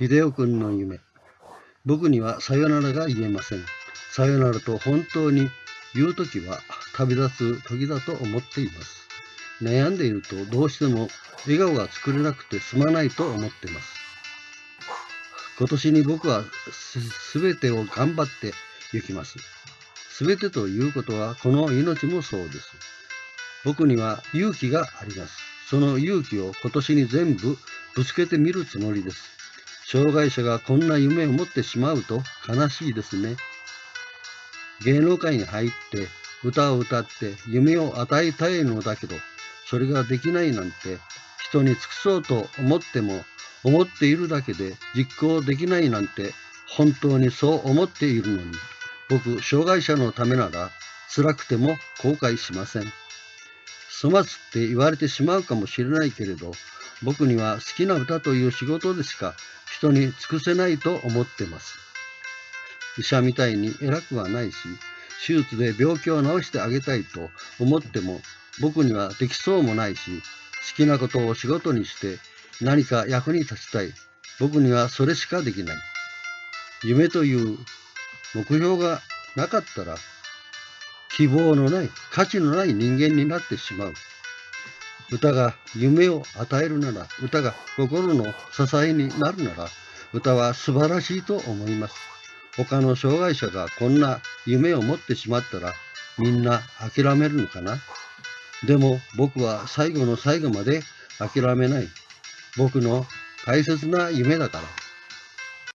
秀夫君の夢。僕にはさよならが言えません。さよならと本当に言うときは旅立つ時だと思っています。悩んでいるとどうしても笑顔が作れなくてすまないと思っています。今年に僕はすべてを頑張って行きます。すべてということはこの命もそうです。僕には勇気があります。その勇気を今年に全部ぶつけてみるつもりです。障害者がこんな夢を持ってしまうと悲しいですね。芸能界に入って歌を歌って夢を与えたいのだけど、それができないなんて人に尽くそうと思っても思っているだけで実行できないなんて本当にそう思っているのに、僕、障害者のためなら辛くても後悔しません。粗末って言われてしまうかもしれないけれど、僕には好きな歌という仕事でしか人に尽くせないと思ってます。医者みたいに偉くはないし、手術で病気を治してあげたいと思っても僕にはできそうもないし、好きなことを仕事にして何か役に立ちたい。僕にはそれしかできない。夢という目標がなかったら希望のない価値のない人間になってしまう。歌が夢を与えるなら、歌が心の支えになるなら、歌は素晴らしいと思います。他の障害者がこんな夢を持ってしまったら、みんな諦めるのかな？でも僕は最後の最後まで諦めない。僕の大切な夢だから。